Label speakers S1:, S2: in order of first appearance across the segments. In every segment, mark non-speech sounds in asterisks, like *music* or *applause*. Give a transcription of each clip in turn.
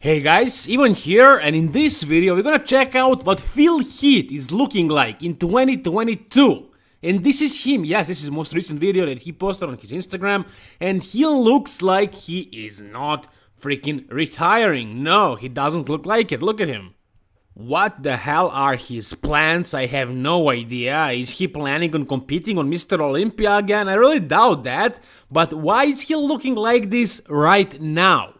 S1: Hey guys, Ivan here and in this video we're gonna check out what Phil Heath is looking like in 2022. And this is him, yes, this is the most recent video that he posted on his Instagram and he looks like he is not freaking retiring. No, he doesn't look like it, look at him. What the hell are his plans? I have no idea. Is he planning on competing on Mr. Olympia again? I really doubt that. But why is he looking like this right now?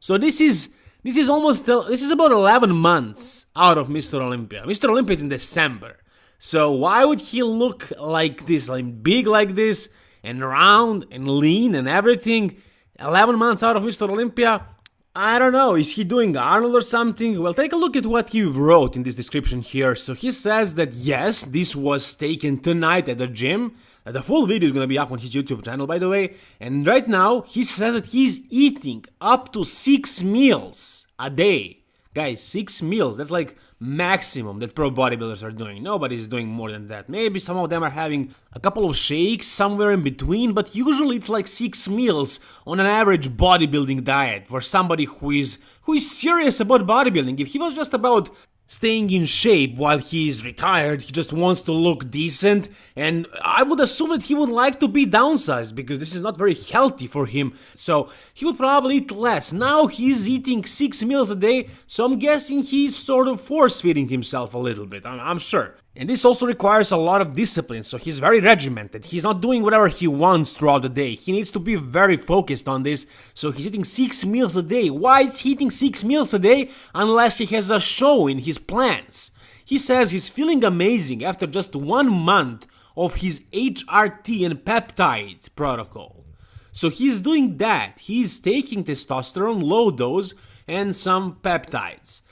S1: So this is this is almost this is about 11 months out of Mr. Olympia. Mr. Olympia is in December. So why would he look like this, like big like this, and round and lean and everything? 11 months out of Mr. Olympia? I don't know, is he doing Arnold or something? Well, take a look at what he wrote in this description here. So he says that yes, this was taken tonight at the gym. The full video is gonna be up on his YouTube channel, by the way. And right now, he says that he's eating up to six meals a day. Guys, six meals, that's like maximum that pro bodybuilders are doing. Nobody's doing more than that. Maybe some of them are having a couple of shakes somewhere in between, but usually it's like six meals on an average bodybuilding diet for somebody who is who is serious about bodybuilding. If he was just about staying in shape while he is retired. He just wants to look decent, and I would assume that he would like to be downsized because this is not very healthy for him. So he would probably eat less. Now he's eating six meals a day, so I'm guessing he's sort of force feeding himself a little bit. I'm, I'm sure. And this also requires a lot of discipline, so he's very regimented. He's not doing whatever he wants throughout the day. He needs to be very focused on this, so he's eating 6 meals a day. Why is he eating 6 meals a day unless he has a show in his plans? He says he's feeling amazing after just one month of his HRT and peptide protocol. So he's doing that. He's taking testosterone, low dose, and some peptides.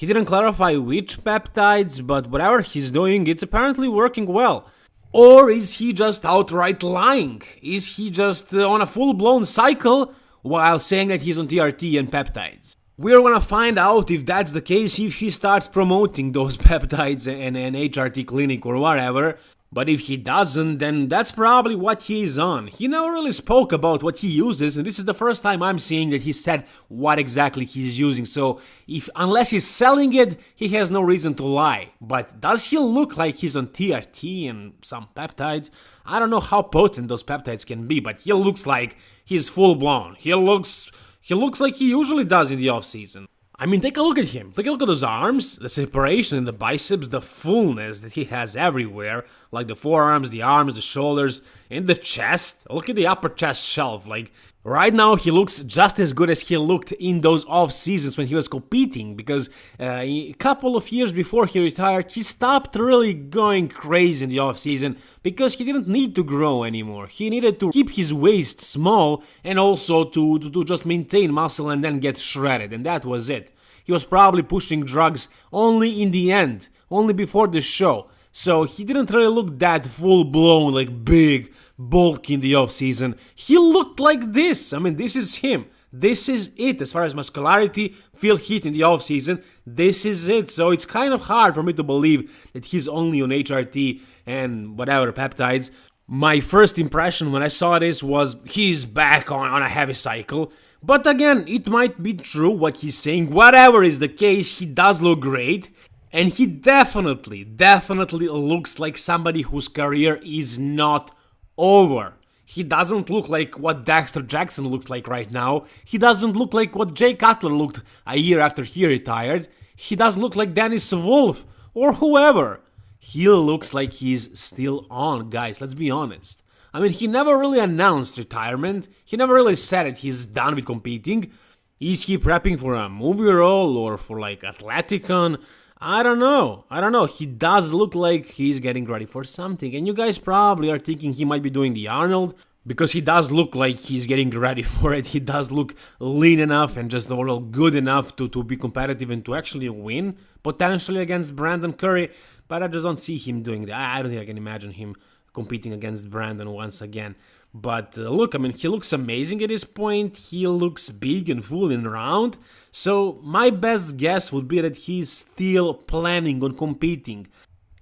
S1: He didn't clarify which peptides, but whatever he's doing, it's apparently working well. Or is he just outright lying? Is he just uh, on a full-blown cycle while saying that he's on TRT and peptides? We're gonna find out if that's the case if he starts promoting those *laughs* peptides and an HRT clinic or whatever, but if he doesn't, then that's probably what he is on. He never really spoke about what he uses, and this is the first time I'm seeing that he said what exactly he's using. So, if unless he's selling it, he has no reason to lie. But does he look like he's on TRT and some peptides? I don't know how potent those peptides can be, but he looks like he's full blown. He looks he looks like he usually does in the off season. I mean, take a look at him. Take a look at those arms, the separation in the biceps, the fullness that he has everywhere, like the forearms, the arms, the shoulders, and the chest. Look at the upper chest shelf. Like, right now, he looks just as good as he looked in those off seasons when he was competing, because uh, a couple of years before he retired, he stopped really going crazy in the off season because he didn't need to grow anymore. He needed to keep his waist small and also to, to, to just maintain muscle and then get shredded, and that was it. He was probably pushing drugs only in the end, only before the show. So he didn't really look that full blown, like big, bulky in the off season. He looked like this. I mean, this is him. This is it as far as muscularity, Phil Heath in the off season. This is it. So it's kind of hard for me to believe that he's only on HRT and whatever peptides. My first impression when I saw this was he's back on, on a heavy cycle. But again, it might be true what he's saying. Whatever is the case, he does look great. And he definitely, definitely looks like somebody whose career is not over. He doesn't look like what Dexter Jackson looks like right now. He doesn't look like what Jay Cutler looked a year after he retired. He doesn't look like Dennis Wolf or whoever. He looks like he's still on, guys, let's be honest. I mean, he never really announced retirement. He never really said it, he's done with competing. Is he prepping for a movie role or for like Athleticon? I don't know. I don't know. He does look like he's getting ready for something. And you guys probably are thinking he might be doing the Arnold because he does look like he's getting ready *laughs* for it. He does look lean enough and just overall good enough to, to be competitive and to actually win potentially against Brandon Curry. But I just don't see him doing that. I don't think I can imagine him competing against Brandon once again. But uh, look, I mean, he looks amazing at this point. He looks big and full and round. So my best guess would be that he's still planning on competing.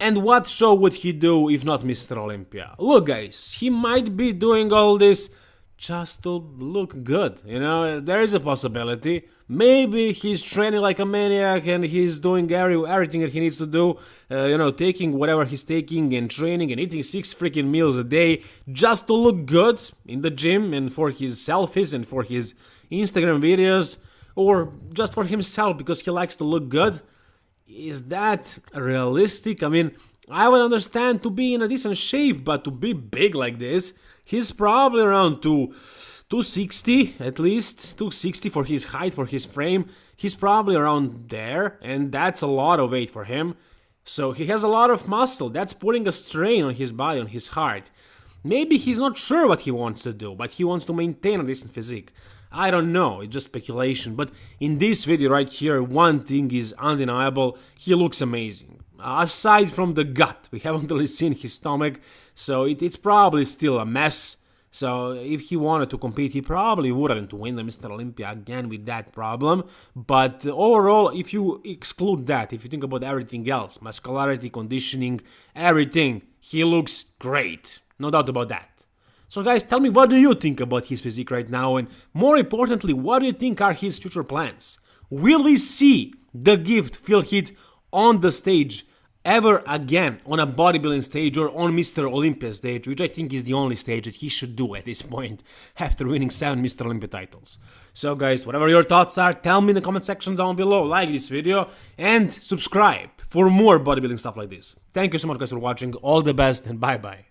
S1: And what show would he do if not Mr. Olympia? Look, guys, he might be doing all this just to look good. You know, there is a possibility. Maybe he's training like a maniac and he's doing every, everything that he needs to do. Uh, you know, taking whatever he's taking and training and eating six freaking meals a day just to look good in the gym and for his selfies and for his Instagram videos or just for himself because he likes to look good. Is that realistic? I mean, I would understand to be in a decent shape, but to be big like this, he's probably around to 260 at least 260 for his height for his frame. He's probably around there and that's a lot of weight for him. So he has a lot of muscle. That's putting a strain on his body on his heart. Maybe he's not sure what he wants to do but he wants to maintain a decent physique. I don't know, it's just speculation, but in this video right here, one thing is undeniable, he looks amazing. Aside from the gut, we haven't really seen his stomach, so it, it's probably still a mess. So if he wanted to compete, he probably wouldn't win the Mr. Olympia again with that problem. But uh, overall, if you exclude that, if you think about everything else, muscularity, conditioning, everything, he looks great. No doubt about that. So guys, tell me what do you think about his physique right now and more importantly, what do you think are his future plans? Will we see the gift Phil Heath on the stage ever again on a bodybuilding stage or on Mr. Olympia stage, which I think is the only stage that he should do at this point *laughs* after winning 7 Mr. Olympia titles. So guys, whatever your thoughts are, tell me in the comment section down below, like this video and subscribe for more bodybuilding stuff like this. Thank you so much guys for watching, all the best and bye bye.